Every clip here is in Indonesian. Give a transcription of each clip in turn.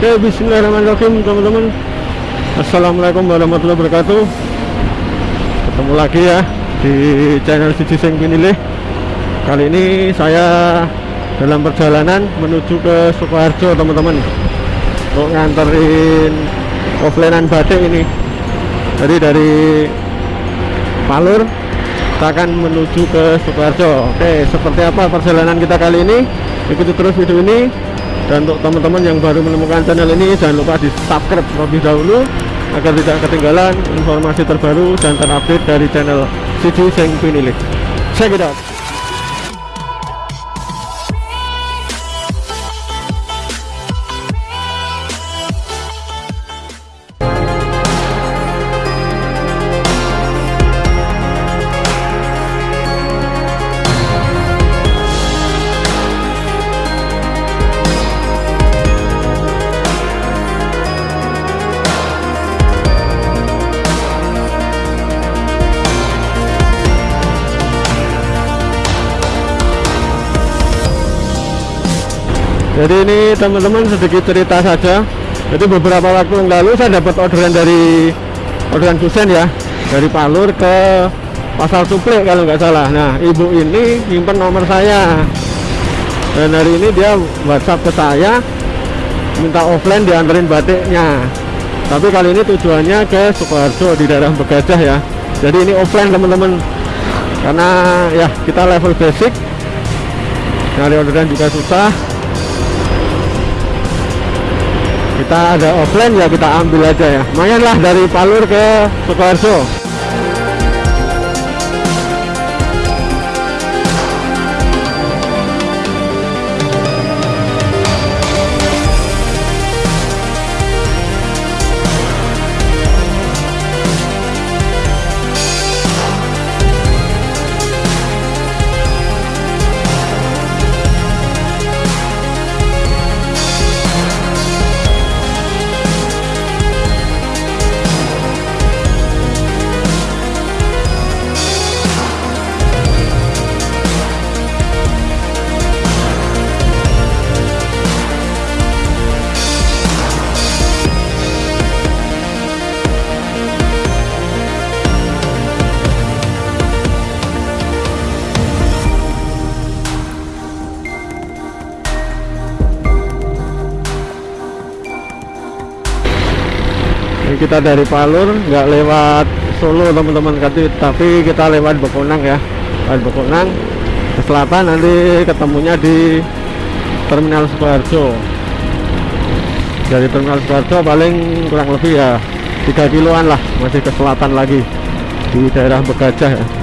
Oke, bismillahirrahmanirrahim teman-teman. Assalamualaikum warahmatullahi wabarakatuh. Ketemu lagi ya di channel Siji Sing Pinilih. Kali ini saya dalam perjalanan menuju ke Sukoharjo teman-teman. Untuk nganterin offlinean batik ini. Jadi dari Palur kita akan menuju ke Sukoharjo. Oke, seperti apa perjalanan kita kali ini? Ikuti terus video ini dan untuk teman-teman yang baru menemukan channel ini jangan lupa di subscribe terlebih dahulu agar tidak ketinggalan informasi terbaru dan terupdate dari channel Siji Seng Pinilik check it out jadi ini teman-teman sedikit cerita saja. Jadi beberapa waktu yang lalu saya dapat orderan dari orderan kusen ya. Dari Palur ke pasar suplek kalau nggak salah. Nah ibu ini nyimpen nomor saya. Dan hari ini dia whatsapp ke saya minta offline dianterin batiknya. Tapi kali ini tujuannya ke Sukoharjo di daerah Begajah ya. Jadi ini offline teman-teman. Karena ya kita level basic. Nyari orderan juga susah kita ada offline ya kita ambil aja ya. Lumayan lah dari Palur ke Sukoharjo kita dari Palur nggak lewat Solo teman-teman tapi kita lewat Bekonang ya. Lewat Bekonang ke selatan nanti ketemunya di Terminal Sukoharjo. Dari Terminal Sukoharjo paling kurang lebih ya 3 kiloan lah masih ke selatan lagi di daerah Begajah ya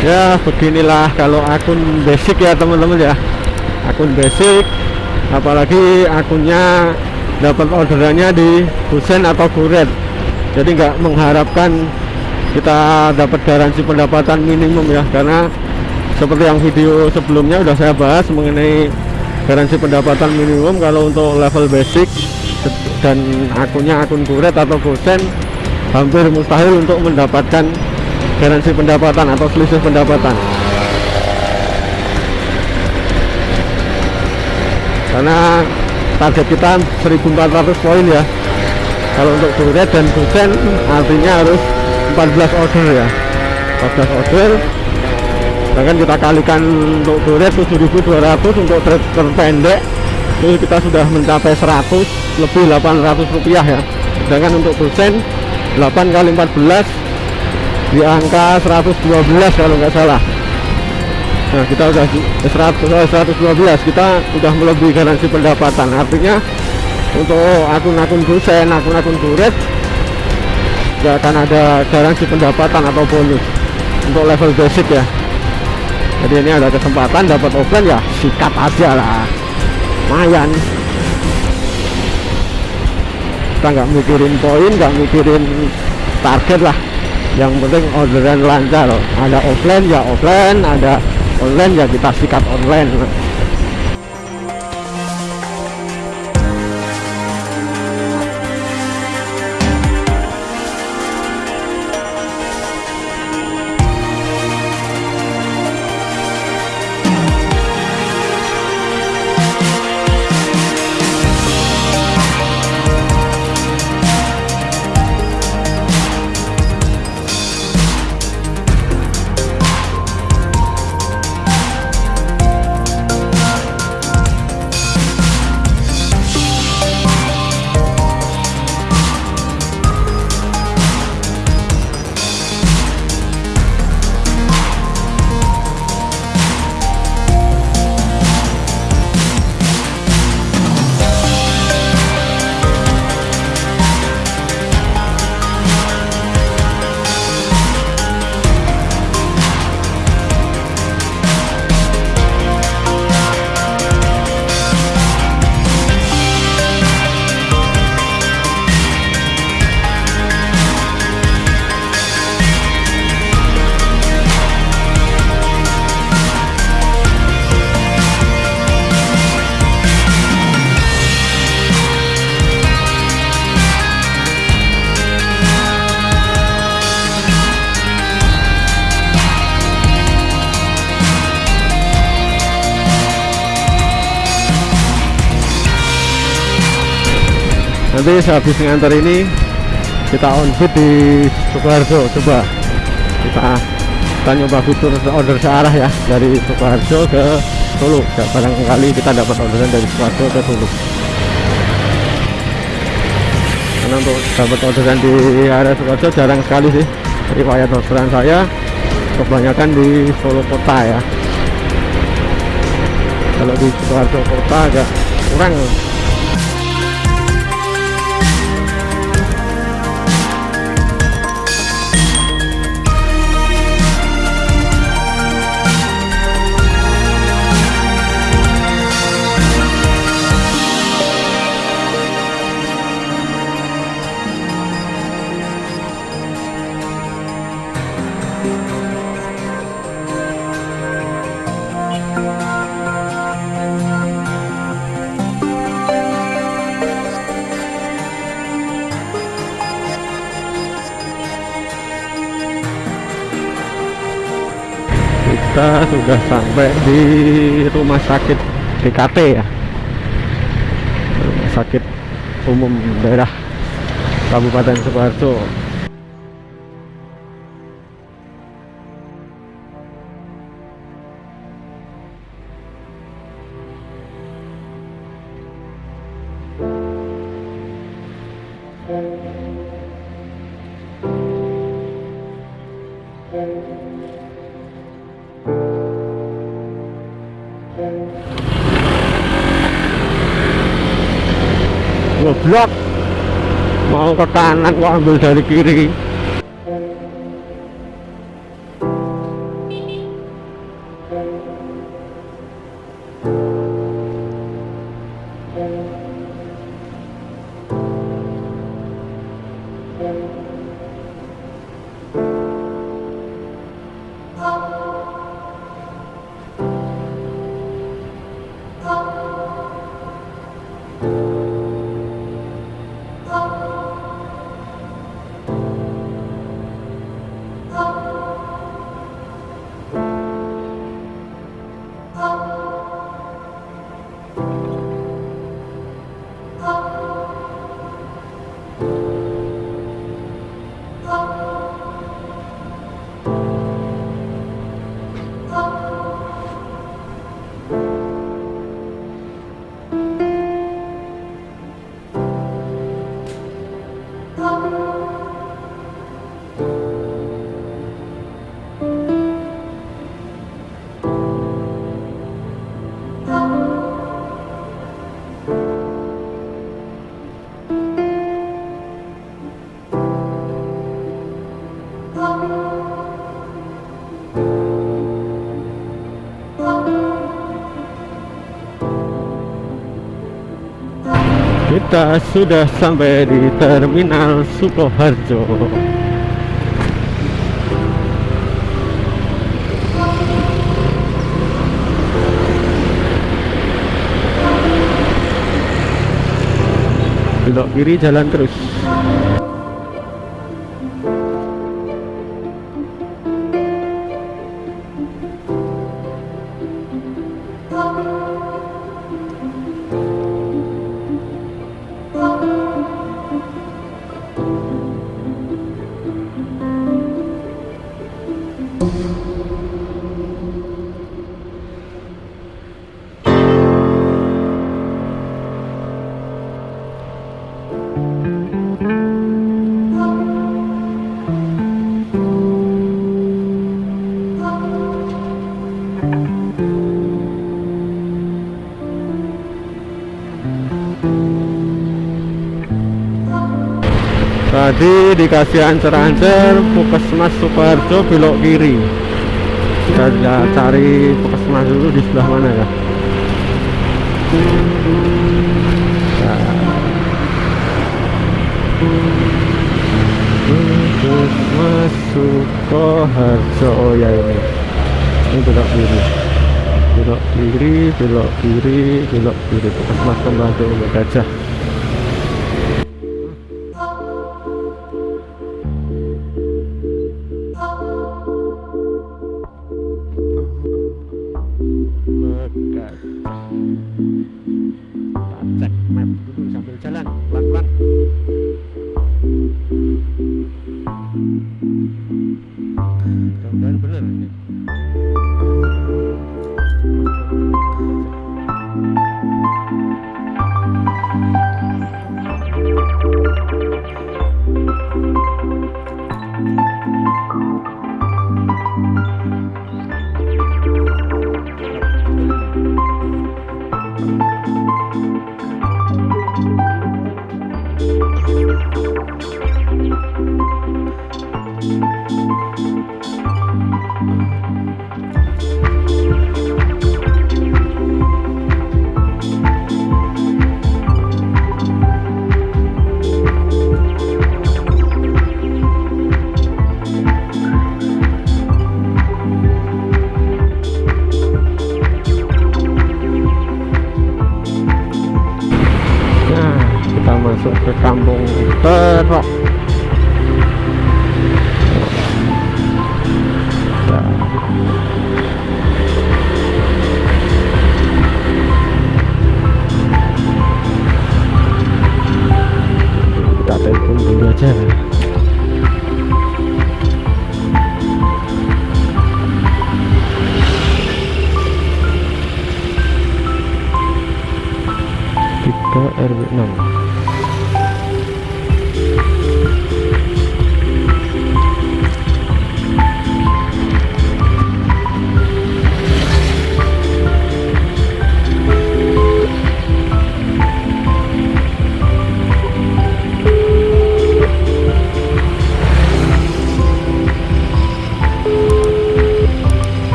ya beginilah kalau akun basic ya teman-teman ya. Akun basic apalagi akunnya dapat orderannya di Husen atau Kuret jadi nggak mengharapkan kita dapat garansi pendapatan minimum ya karena seperti yang video sebelumnya udah saya bahas mengenai garansi pendapatan minimum kalau untuk level basic dan akunnya akun kuret atau gosen hampir mustahil untuk mendapatkan garansi pendapatan atau selisih pendapatan? Karena target kita 1400 poin ya. Kalau untuk kuret dan gosen artinya harus 14 order ya. 14 order. Sedangkan kita kalikan untuk kuret 7200 untuk trade terpendek itu kita sudah mencapai 100 lebih 800 rupiah ya. Sedangkan untuk gosen 8 kali 14 di angka 112 kalau nggak salah. Nah kita udah 100, 112 kita udah melebihi garansi pendapatan. Artinya untuk akun-akun dosen akun-akun kuret nggak akan ada garansi pendapatan atau bonus untuk level basic ya. Jadi ini ada kesempatan dapat offline ya sikat aja lah. Lumayan. Kita nggak mikirin poin nggak mikirin target lah yang penting orderan lancar. Ada offline ya offline. Ada online ya kita sikat online nanti sehabis ngantar ini kita on fit di Sukoharjo coba kita kita nyoba fitur order searah ya dari Sukoharjo ke Solo. Ya, barangkali kita dapat orderan dari Sukoharjo ke Solo. Karena untuk dapat orderan di area Sukoharjo jarang sekali sih. Riwayat orderan saya kebanyakan di Solo kota ya. Kalau di Sukoharjo kota agak kurang kita sudah sampai di rumah sakit DKT ya. Rumah sakit umum daerah Kabupaten Sukoharjo goblok. Mau ke kanan kok ambil dari kiri kita sudah sampai di terminal Sukoharjo. Belok kiri jalan terus tadi dikasih ancer-ancer Pukesmas Sukoharjo belok kiri. Kita cari Pukesmas dulu di sebelah mana ya? Pukesmas Sukoharjo oh ya ini ini belok kiri. Belok kiri belok kiri belok kiri. Pukesmas Pembantu Gajah Mudah-mudahan sambung terok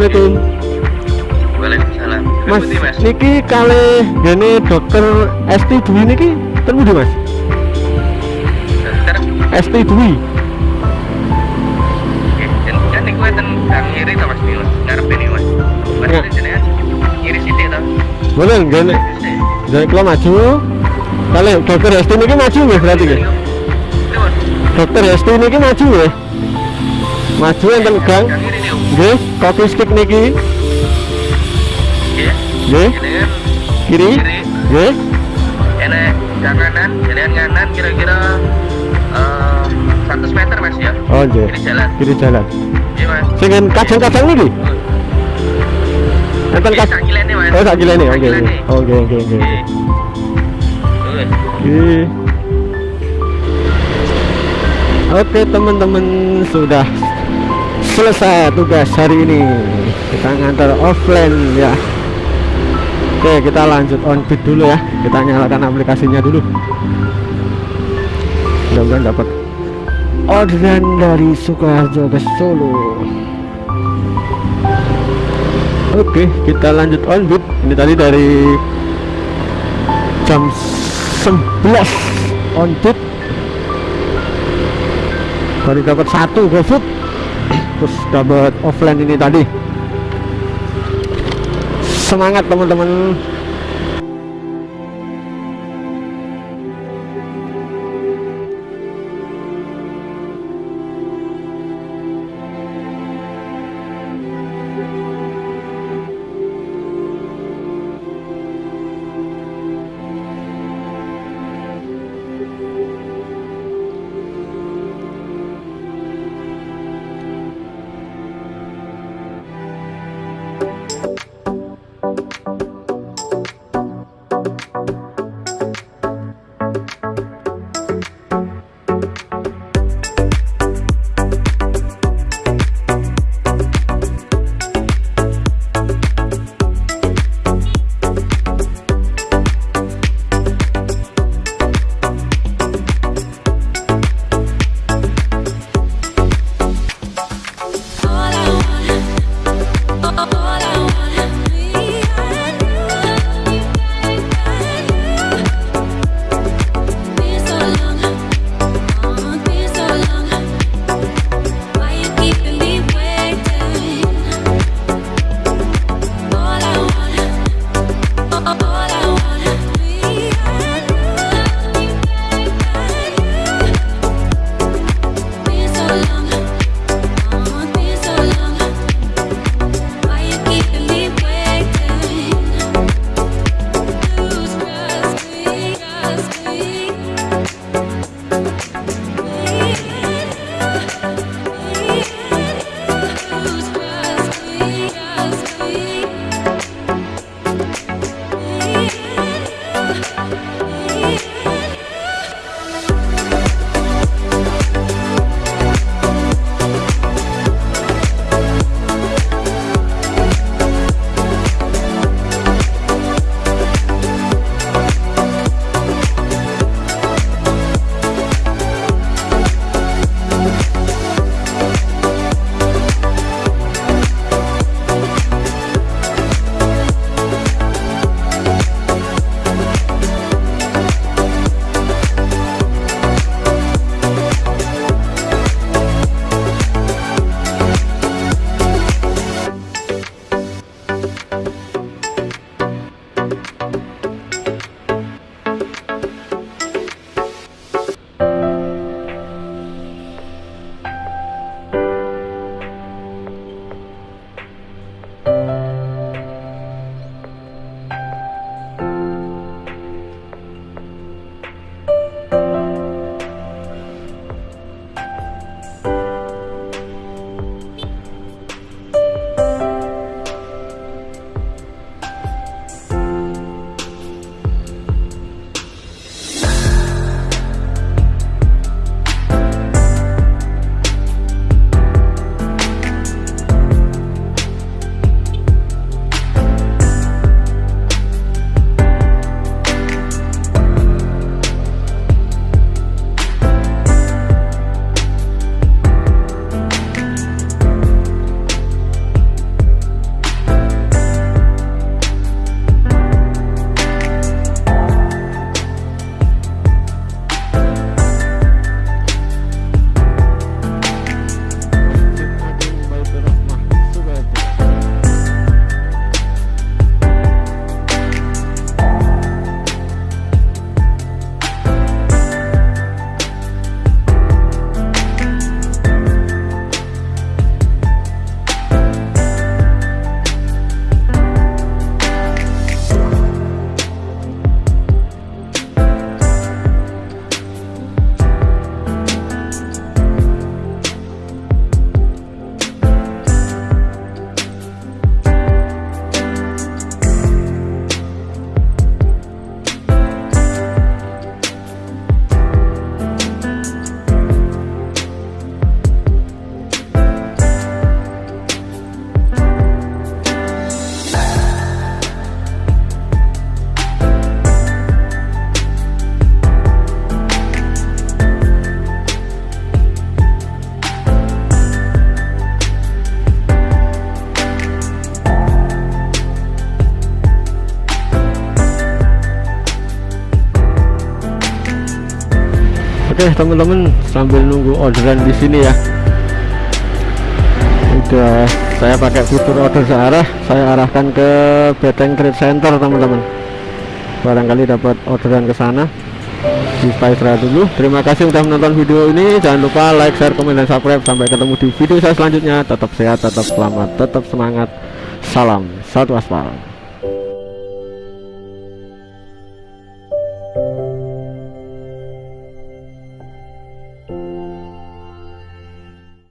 assalamualaikum waalaikumsalam. mas, mas. niki kali gini dokter ST Dwi niki temu di mas Dokter, ST Dwi oke. Dan kan niku enten kang ngiri mas. Ngarep ini mas. Mas Ya. itu jenengan ngiri sithik to. boleh gini jadi kalau maju kali dokter ST niki maju ya berarti ya Pripun? dokter ST niki maju ya maju enten gang. Nggih kopi stick niki Nggih. kiri Kiri. nggih enek gang kanan, jenengan kanan kira-kira eh 100 meter mas ya. oh nggih Kiri jalan. kiri jalan Iya mas. sing kacang-kacang niki enten kacang mas. Oh, sak kilene. Oke, oke. Oke. Oke. Oke. Oke, teman-teman sudah selesai tugas hari ini. Kita ngantar offline ya. Oke kita lanjut on bid dulu ya. Kita nyalakan aplikasinya dulu. Mudah-mudahan dapat orderan dari Sukoharjo ke Solo. Oke kita lanjut on bid ini tadi dari jam 11 on bid baru dapat satu GoFood terus dapat offline ini tadi. Semangat teman-teman oke teman-teman sambil nunggu orderan di sini ya. Udah saya pakai fitur order searah. Saya arahkan ke Beteng Trade Center teman-teman. Barangkali dapat orderan ke sana. Di Spysra dulu. Terima kasih sudah menonton video ini. Jangan lupa like share komen dan subscribe. Sampai ketemu di video saya selanjutnya. Tetap sehat tetap selamat tetap semangat. Salam satu aspal